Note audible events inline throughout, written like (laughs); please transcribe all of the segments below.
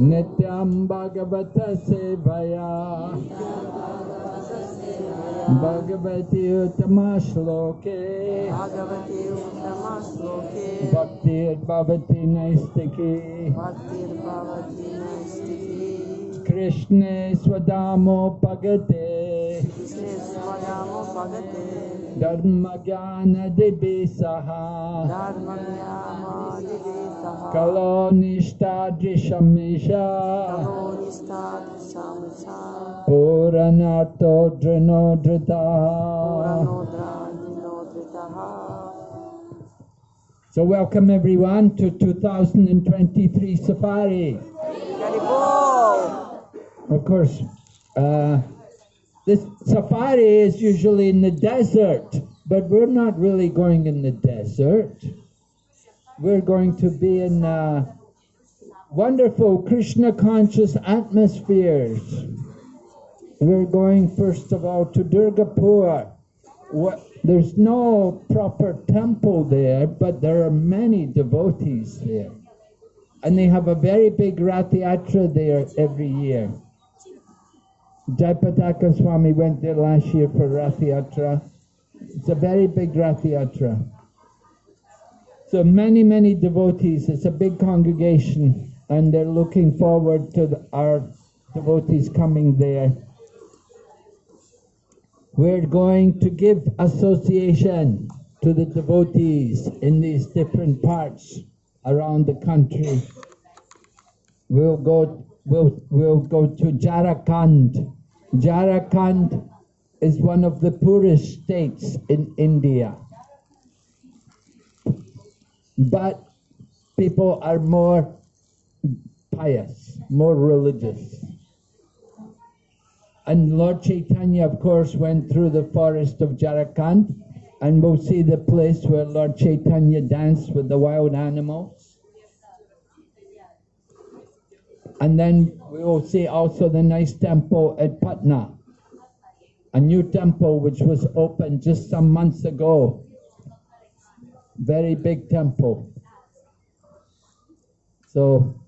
नित्यं भगवत सेवया। भगवती उत्तमा श्लोके भक्तिर्भवति नैस्तिकी कृष्णे स्वदामो भगते धर्मज्ञानदिभिः सह धर्मज्ञामादिवेशः कलो निष्ठादृशमिषा कलोनिष्ठादृशांसा पूरणार्थो दृणो धृतः पुरनोद्राजिनोद्रितः So welcome everyone to 2023 Safari. Garibol! Of course, uh, this safari is usually in the desert, but we're not really going in the desert. We're going to be in uh, wonderful Krishna conscious atmospheres. We're going first of all to Durgapur. What, there's no proper temple there, but there are many devotees there. And they have a very big Rath Yatra there every year. Jayapataka Swami went there last year for Rath Yatra. It's a very big Rath Yatra. So many, many devotees. It's a big congregation, and they're looking forward to the, our devotees coming there. We're going to give association to the devotees in these different parts around the country. We'll go. We'll we'll go to Jharkhand. Jharkhand is one of the poorest states in India, but people are more pious, more religious. And Lord Chaitanya, of course, went through the forest of Jharkhand, and we'll see the place where Lord Chaitanya danced with the wild animals. And then we will see also the nice temple at Patna, a new temple which was opened just some months ago. Very big temple. So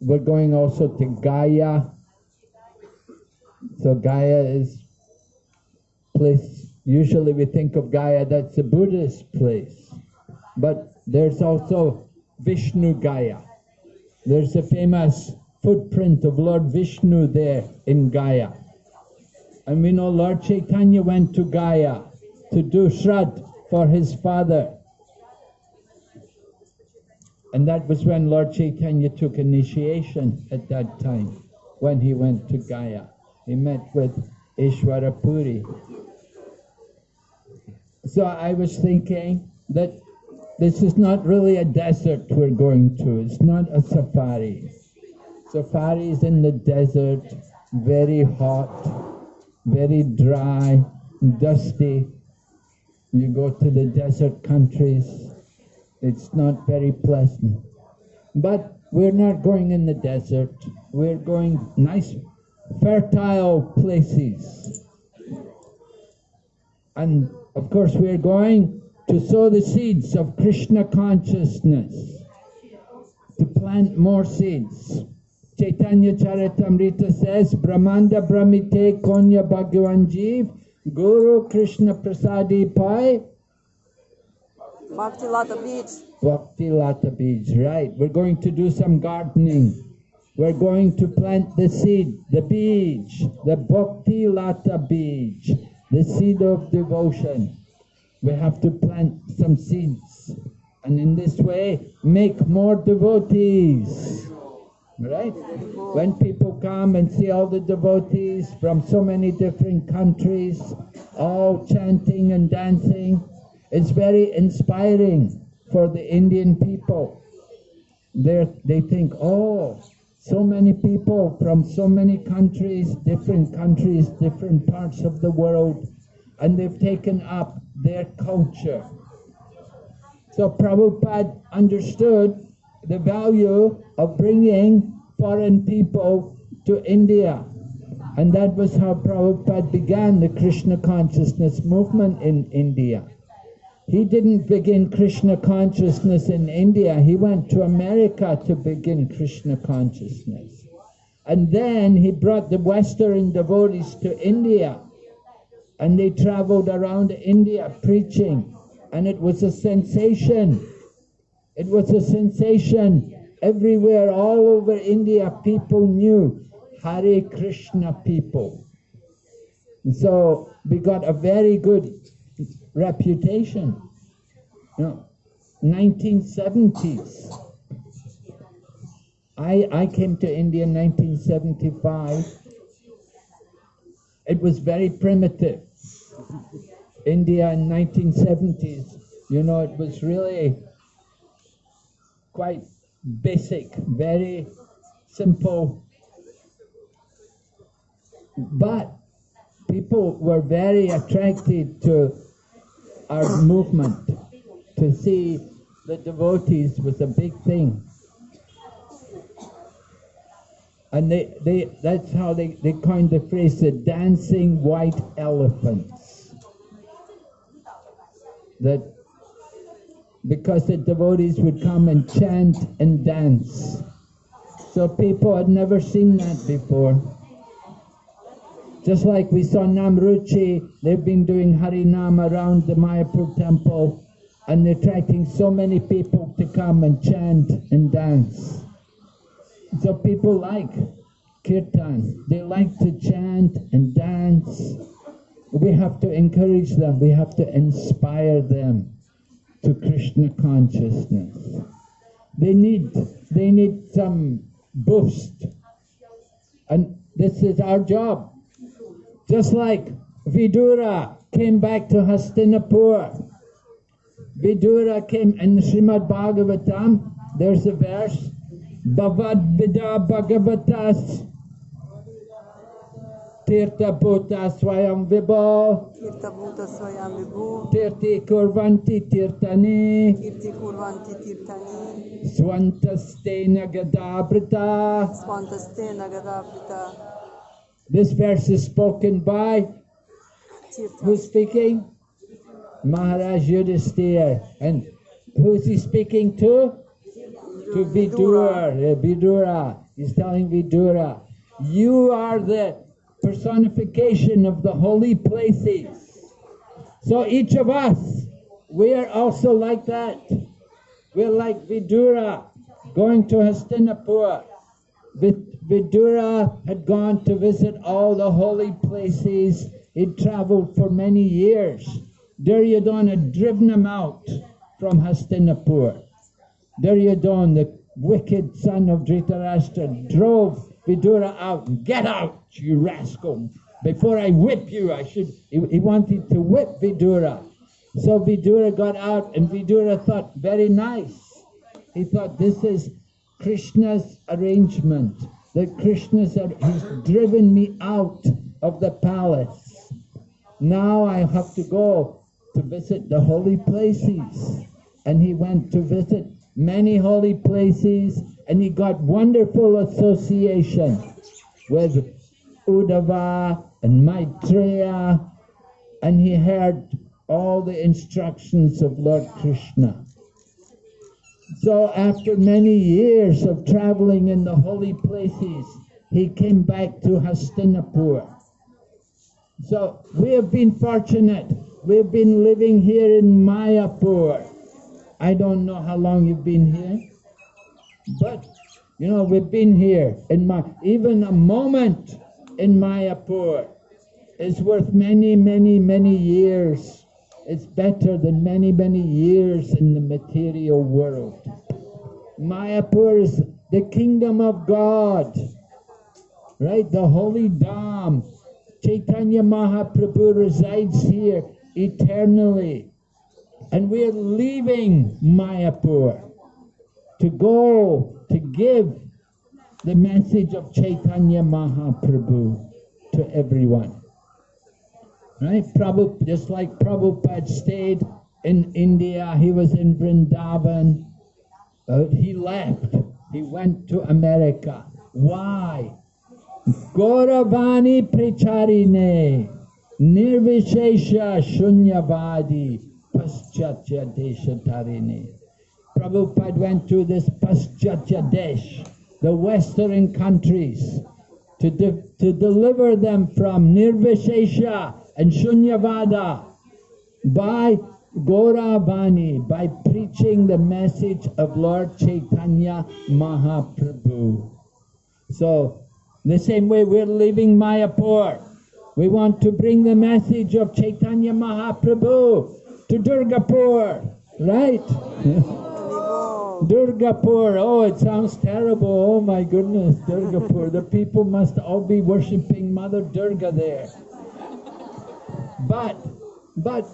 we're going also to Gaya. So Gaya is place. Usually we think of Gaya, that's a Buddhist place. But there's also Vishnu Gaya. There's a famous footprint of Lord Vishnu there in Gaya. And we know Lord Chaitanya went to Gaya to do Shrad for his father. And that was when Lord Chaitanya took initiation at that time, when he went to Gaya. He met with Ishwara Puri. So I was thinking that this is not really a desert we're going to. It's not a safari. Safari is in the desert, very hot, very dry, dusty. You go to the desert countries, it's not very pleasant. But we're not going in the desert. We're going nice, fertile places. And of course, we're going to sow the seeds of Krishna consciousness, to plant more seeds. Chaitanya Charitamrita says, Brahmanda Brahmite Konya Bhagavan Jeev, Guru Krishna Prasadi Pai, Bhakti Lata Beach. Bhakti Lata Beej. Right, we're going to do some gardening. We're going to plant the seed, the beej, the Bhakti Lata Beej, the seed of devotion. We have to plant some seeds and in this way make more devotees. Right? When people come and see all the devotees from so many different countries, all chanting and dancing, it's very inspiring for the Indian people. They're, they think, oh, so many people from so many countries, different countries, different parts of the world, and they've taken up their culture. So Prabhupada understood the value of bringing foreign people to India. And that was how Prabhupada began the Krishna consciousness movement in India. He didn't begin Krishna consciousness in India. He went to America to begin Krishna consciousness. And then he brought the Western devotees to India. And they traveled around India preaching. And it was a sensation. It was a sensation. Everywhere, all over India, people knew Hare Krishna people. And so we got a very good reputation. You know, 1970s. I, I came to India in 1975. It was very primitive. India in 1970s, you know, it was really quite basic, very simple. But people were very attracted to our movement. To see the devotees was a big thing. And they, they that's how they, they coined the phrase the dancing white elephants. That because the devotees would come and chant and dance. So people had never seen that before. Just like we saw Namruchi, they've been doing Harinam around the Mayapur temple and attracting so many people to come and chant and dance. So people like kirtan, they like to chant and dance. We have to encourage them, we have to inspire them to Krishna consciousness. They need, they need some boost. And this is our job. Just like Vidura came back to Hastinapur. Vidura came in Srimad Bhagavatam, there's a verse, Bhavad Vida Bhagavatas Swayam Vibho Swayam Vibhu, Tirti Kurvanti Tirtani Kirti Kurvanti Tirtani, Swantastena Gadabrita. Svantaste Nagadabrita, This verse is spoken by Tirtha, who's speaking? Maharaj Yudhisthira. And who's he speaking to? To Vidura. Vidura. Eh, He's telling Vidura, you are the personification of the holy places. So each of us, we are also like that. We're like Vidura, going to Hastinapur. Vidura had gone to visit all the holy places. He'd traveled for many years. Duryodhana had driven him out from Hastinapur. Duryodhana, the wicked son of Dhritarashtra, drove Vidura out. and Get out, you rascal! Before I whip you, I should. He, he wanted to whip Vidura. So Vidura got out, and Vidura thought, very nice. He thought, this is Krishna's arrangement. That Krishna's, he's driven me out of the palace. Now I have to go to visit the holy places. And he went to visit many holy places and he got wonderful association with Uddhava and Maitreya and he heard all the instructions of Lord Krishna. So after many years of traveling in the holy places, he came back to Hastinapur. So we have been fortunate. We've been living here in Mayapur. I don't know how long you've been here, but you know we've been here in my even a moment in Mayapur is worth many, many, many years. It's better than many, many years in the material world. Mayapur is the kingdom of God, right? The holy Dham. Chaitanya Mahaprabhu resides here eternally. And we are leaving Mayapur to go to give the message of Chaitanya Mahaprabhu to everyone. Right? Prabhupada, just like Prabhupada stayed in India, he was in Vrindavan. Uh, he left. He went to America. Why? Gauravani Pricharine Nirvishesha Shunyavadi Paschatya Deshatarine. Prabhupada went to this Paschatya Desh, the western countries, to, de- to deliver them from Nirvishesha and Shunyavada by Gauravani, by preaching the message of Lord Chaitanya Mahaprabhu. So, the same way we're leaving Mayapur, we want to bring the message of Chaitanya Mahaprabhu to Durgapur, right? (laughs) Durgapur, oh, it sounds terrible. Oh my goodness, Durgapur. the people must all be worshipping Mother Durga there. But, but,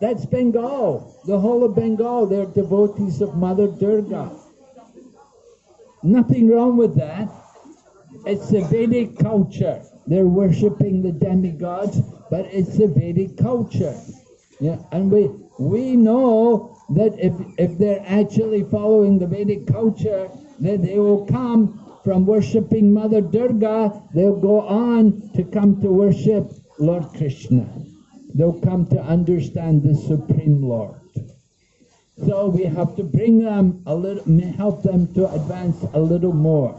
that's Bengal. The whole of Bengal, they're devotees of Mother Durga. Nothing wrong with that. It's a Vedic culture. They're worshipping the demigods, but it's a Vedic culture. Yeah, and we we know that if if they're actually following the Vedic culture, that they will come from worshipping Mother Durga, they'll go on to come to worship Lord Krishna. They'll come to understand the Supreme Lord. So we have to bring them a little, help them to advance a little more,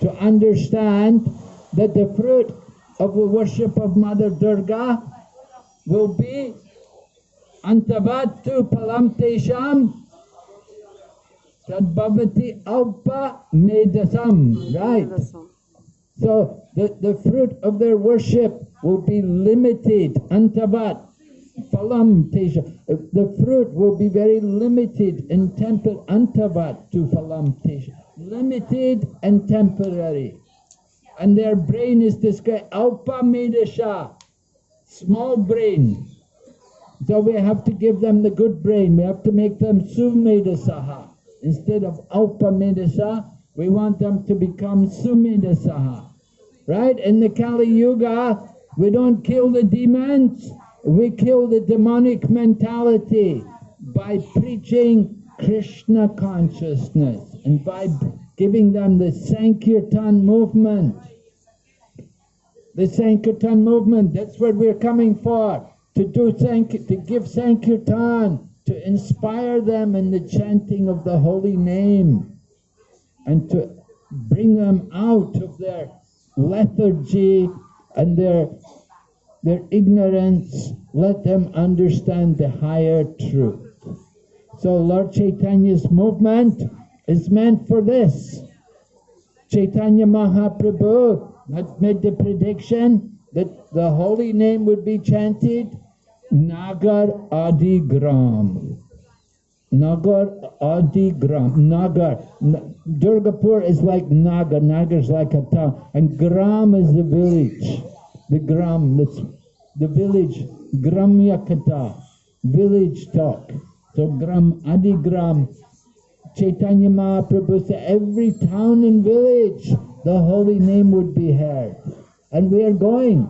to understand that the fruit of the worship of Mother Durga will be antavatu palam tesham tadbhavati alpa medasam. Right. So the, the fruit of their worship will be limited. Antavat, phalam tesha. Uh, The fruit will be very limited and tempered. Antavat to phalam tesha. Limited and temporary. And their brain is described alpa medasha, small brain. So we have to give them the good brain. We have to make them sumedasaha. Instead of alpa medasa, we want them to become sumedasaha. Right? In the Kali Yuga, we don't kill the demons, we kill the demonic mentality by preaching Krishna consciousness and by giving them the Sankirtan movement. The Sankirtan movement, that's what we're coming for. To do Sank to give Sankirtan, to inspire them in the chanting of the holy name, and to bring them out of their lethargy and their their ignorance, let them understand the higher truth. So Lord Chaitanya's movement is meant for this. Chaitanya Mahaprabhu had made the prediction that the holy name would be chanted Nagar Adi Gram. Nagar Adi Gram. Nagar. Durgapur is like Nagar. Nagar is like a town. And Gram is the village. The Gram, that's the village. Gramya Kata. Village talk. So Gram, Adi Gram. Chaitanya Mahaprabhu said every town and village the holy name would be heard. And we are going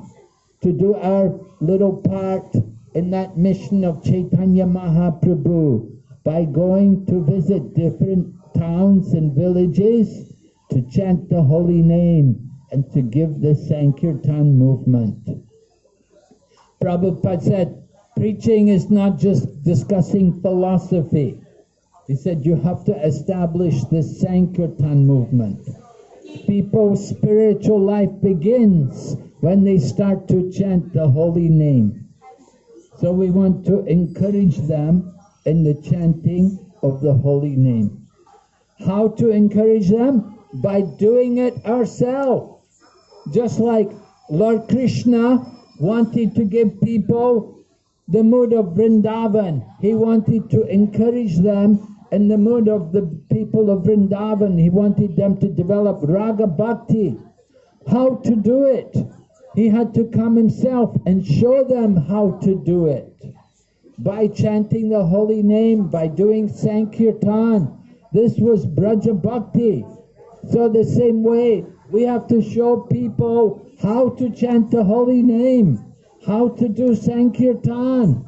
to do our little part in that mission of Chaitanya Mahaprabhu by going to visit different towns and villages to chant the holy name and to give the Sankirtan movement. Prabhupada said, preaching is not just discussing philosophy. He said you have to establish the Sankirtan movement. People's spiritual life begins when they start to chant the holy name. So we want to encourage them in the chanting of the holy name. How to encourage them? By doing it ourselves. Just like Lord Krishna wanted to give people the mood of Vrindavan. He wanted to encourage them in the mood of the people of Vrindavan. He wanted them to develop Raga Bhakti. How to do it? He had to come himself and show them how to do it. By chanting the holy name, by doing Sankirtan. This was Braja Bhakti. So the same way, we have to show people how to chant the holy name, how to do Sankirtan.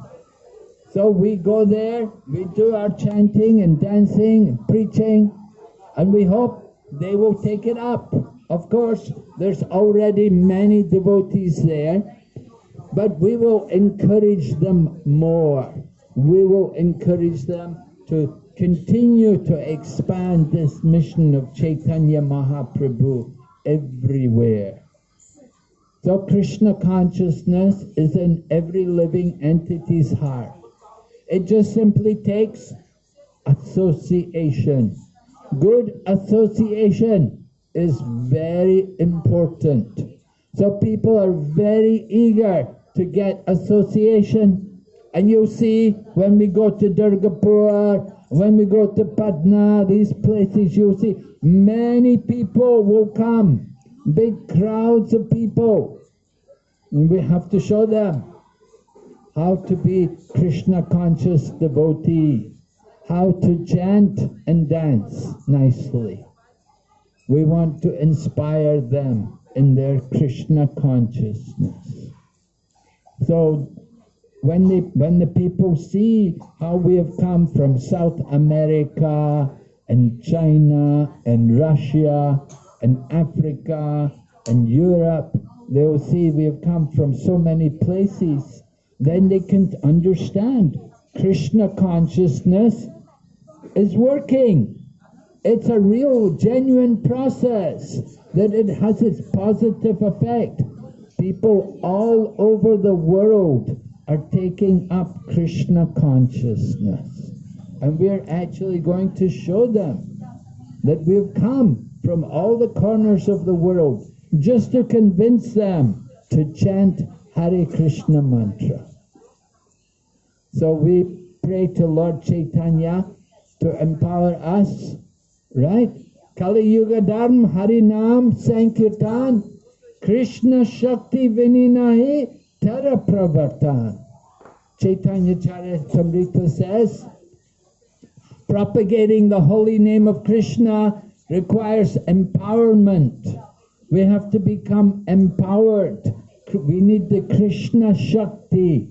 So we go there, we do our chanting and dancing and preaching, and we hope they will take it up. Of course, there's already many devotees there, but we will encourage them more. We will encourage them to continue to expand this mission of Chaitanya Mahaprabhu everywhere. So Krishna consciousness is in every living entity's heart. It just simply takes association. Good association is very important. So people are very eager to get association. And you'll see when we go to Durgapur, when we go to Patna, these places, you'll see many people will come, big crowds of people. And we have to show them how to be Krishna conscious devotee, how to chant and dance nicely. We want to inspire them in their Krishna consciousness. So when the, when the people see how we have come from South America and China and Russia and Africa and Europe, they will see we have come from so many places then they can understand Krishna consciousness is working. It's a real, genuine process that it has its positive effect. People all over the world are taking up Krishna consciousness. And we're actually going to show them that we've come from all the corners of the world just to convince them to chant Hare Krishna mantra. So we pray to Lord Chaitanya to empower us, right? Kali Yuga Dharma Harinam Sankirtan Krishna Shakti Vininahi Tara Pravartan. Chaitanya Charitamrita says, propagating the holy name of Krishna requires empowerment. We have to become empowered. We need the Krishna Shakti.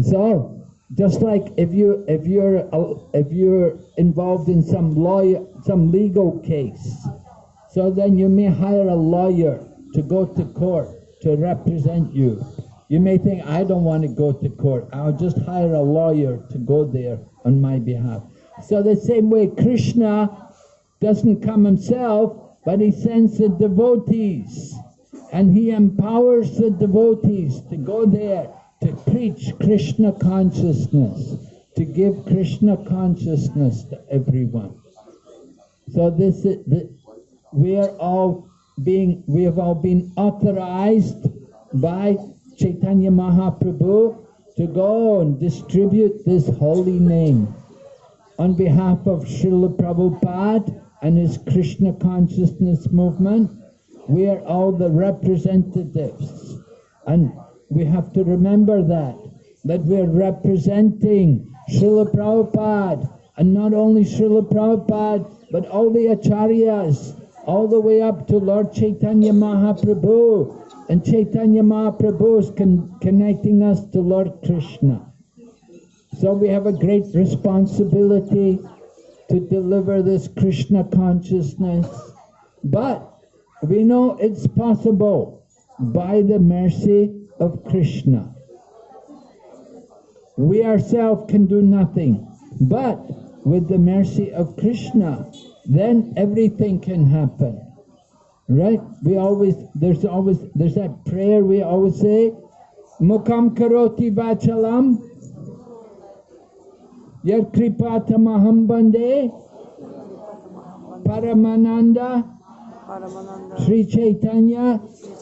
So, just like if you if you're uh, if you're involved in some lawyer some legal case, so then you may hire a lawyer to go to court to represent you. You may think I don't want to go to court. I'll just hire a lawyer to go there on my behalf. So the same way Krishna doesn't come himself, but he sends the devotees and he empowers the devotees to go there to preach Krishna consciousness, to give Krishna consciousness to everyone. So this is, we are all being, we have all been authorized by Chaitanya Mahaprabhu to go and distribute this holy name on behalf of Srila Prabhupada and his Krishna consciousness movement. We are all the representatives. And we have to remember that, that we're representing Srila Prabhupada, and not only Srila Prabhupada, but all the acharyas, all the way up to Lord Chaitanya Mahaprabhu, and Chaitanya Mahaprabhu is con connecting us to Lord Krishna. So we have a great responsibility to deliver this Krishna consciousness, but we know it's possible by the mercy of Krishna. We ourselves can do nothing, but with the mercy of Krishna, then everything can happen. Right? We always, there's always, there's that prayer we always say, Mukam karoti vachalam, Yat kripata mahambande, Paramananda, Paramananda, Sri Chaitanya, Sri Chaitanya,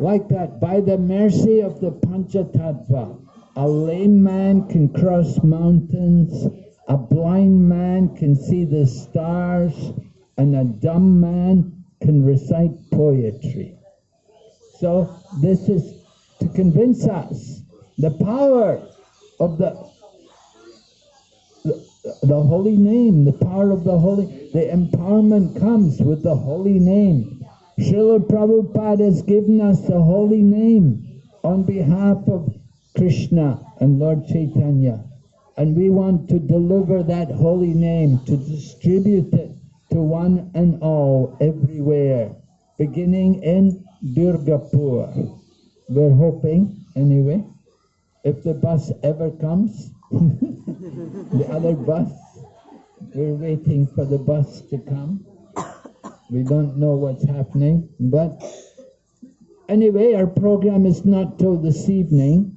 like that, by the mercy of the Panchatattva, a lame man can cross mountains, a blind man can see the stars, and a dumb man can recite poetry. So this is to convince us the power of the the holy name, the power of the holy, the empowerment comes with the holy name. Srila Prabhupada has given us the holy name on behalf of Krishna and Lord Chaitanya. And we want to deliver that holy name, to distribute it to one and all everywhere, beginning in Durgapur. We're hoping, anyway, if the bus ever comes, (laughs) the other bus, we're waiting for the bus to come. We don't know what's happening, but anyway, our program is not till this evening.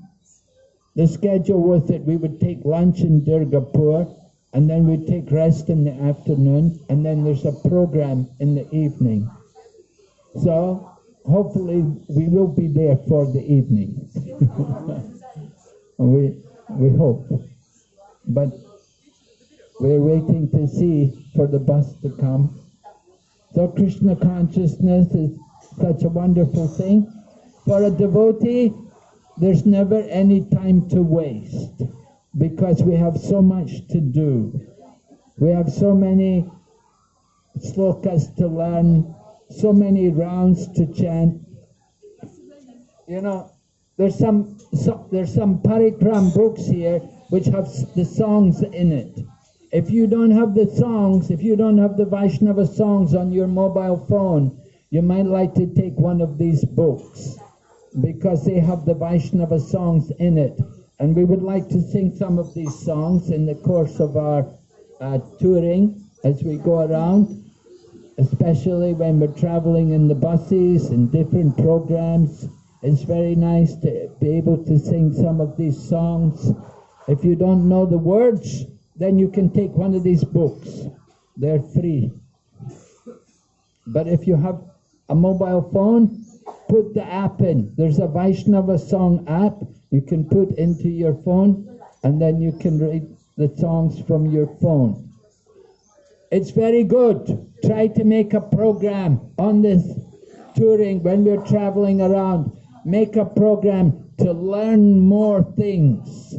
The schedule was that we would take lunch in Durgapur, and then we'd take rest in the afternoon, and then there's a program in the evening. So hopefully we will be there for the evening. (laughs) we we hope, but we're waiting to see for the bus to come. So Krishna consciousness is such a wonderful thing. For a devotee, there's never any time to waste because we have so much to do. We have so many slokas to learn, so many rounds to chant. You know, there's some, so, there's some parikram books here which have the songs in it. If you don't have the songs, if you don't have the Vaishnava songs on your mobile phone, you might like to take one of these books because they have the Vaishnava songs in it. And we would like to sing some of these songs in the course of our uh, touring as we go around, especially when we're traveling in the buses and different programs. It's very nice to be able to sing some of these songs. If you don't know the words, then you can take one of these books. They're free. But if you have a mobile phone, put the app in. There's a Vaishnava song app you can put into your phone, and then you can read the songs from your phone. It's very good. Try to make a program on this touring when we're traveling around. Make a program to learn more things.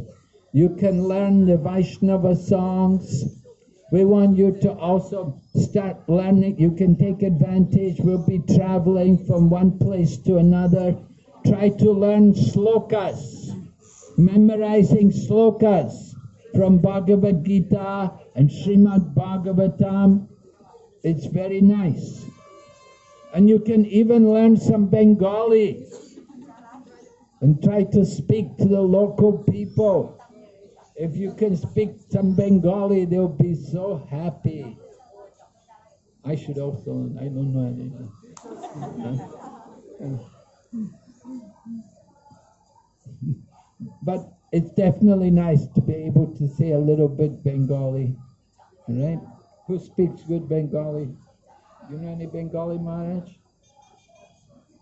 You can learn the Vaishnava songs. We want you to also start learning. You can take advantage. We'll be traveling from one place to another. Try to learn slokas, memorizing slokas from Bhagavad Gita and Srimad Bhagavatam. It's very nice. And you can even learn some Bengali and try to speak to the local people. If you can speak some Bengali, they'll be so happy. I should also, I don't know any. But it's definitely nice to be able to say a little bit Bengali, right? Who speaks good Bengali? You know any Bengali, Maharaj?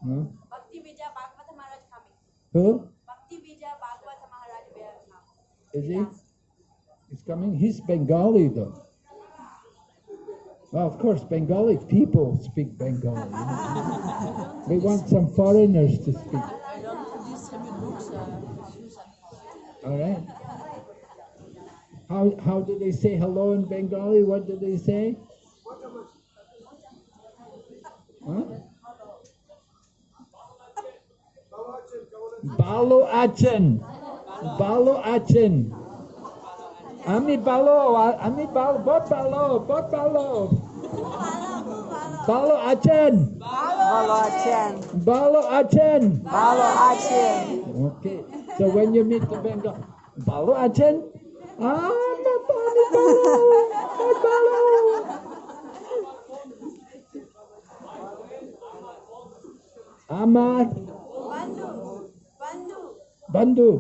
No? Bhakti Vijay Bhagwata Maharaj coming. Who? Bhakti Vijay Bhagwata Maharaj will come. Is he? He's coming? He's Bengali though. Well, of course, Bengali people speak Bengali. (laughs) we want some foreigners to speak. I don't distribute books, uh. All right. How how do they say hello in Bengali? What do they say? Huh? Balo Achin. Balo Achin. Ami balo, ami balo, bot balo, bot balo. Balo Achin. Balo Achen. Balo Achin. Balo Achen. Okay. So when you meet the Bengal, Balo Achin? Ah, Balo! Ay, Balo! Amar Prabhu.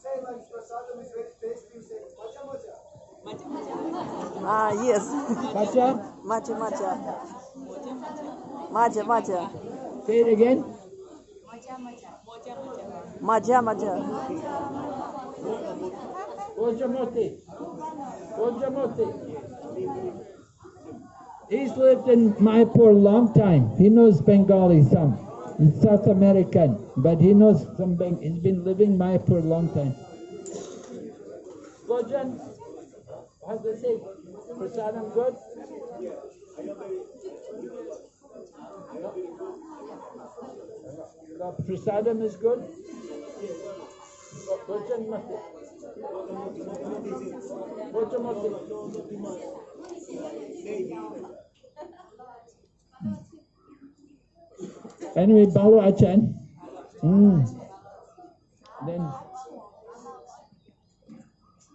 say like prasadam is very tasty, you say macha macha. Ah, yes. Pacha, Macha Macha. Macha Macha. say it again. Macha Macha. Ojamoti. He's lived in Mayapur a long time. He knows Bengali some. He's South American, but he knows some Beng- He's been living Mayapur a long time. Gojan, how's it say? Prasadam good? The prasadam is good? Gojan mati. Anyway, Balo Achan. Mm. Then,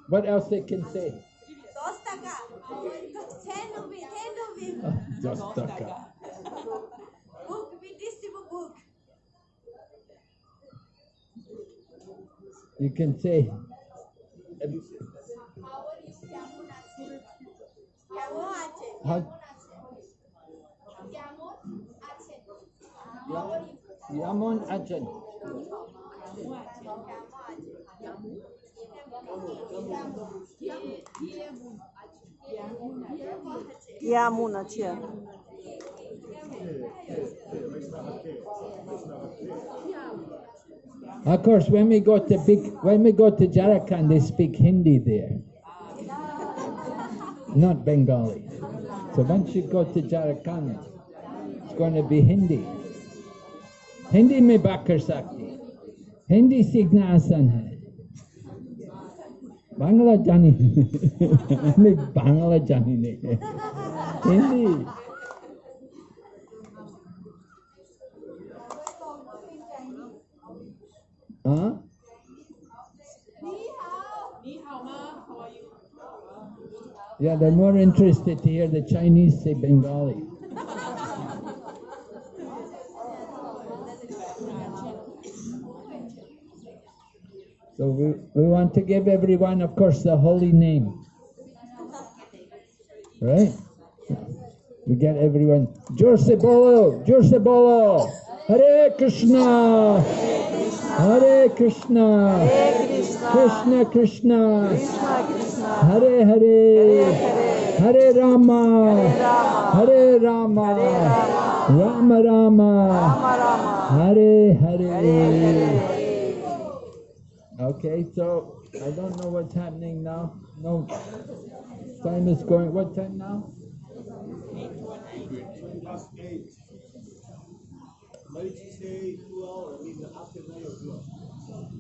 what else they can say? Dostaka. Ten rupees. Ten ah, book. We distribute book. You can say. কেমন আছে how, কেমন আছে Yamon Achan. কেমন আছে Of course, when we go to big, when we go to Jharkhand, they speak Hindi there, not Bengali. So once you go to Jharkhand, it's going to be Hindi. Hindi में बात कर सकते हिंदी सीखना आसान है बांग्ला जानी हमें (laughs) बांग्ला जानी नहीं है Hindi You? Yeah, they're more interested to hear the Chinese say Bengali. So we, we want to give everyone, of course, the holy name. Right? We get everyone. Jurse Bolo, Jurse Bolo, Hare Krishna, Hare Krishna, Krishna Krishna, Hare Hare, Hare Rama, Hare Rama, Rama Rama, Hare Hare. Okay, so I don't know what's happening now. No, time is going. What time now? Plus eight. Monday, Tuesday, two hours, I mean, after nine or two hours.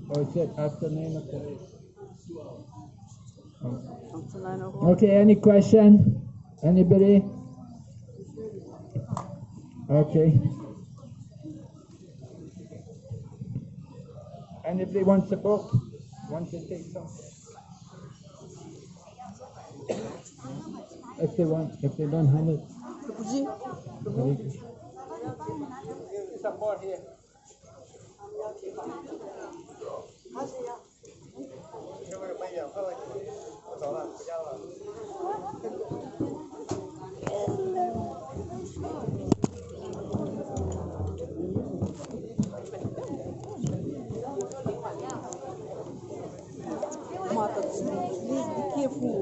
Oh, it's at after nine o'clock. nine o'clock. Okay, any question? Anybody? Okay. Anybody wants a book? Wants to take some? If they want, if they don't have it. Some more here. Mata, please be careful.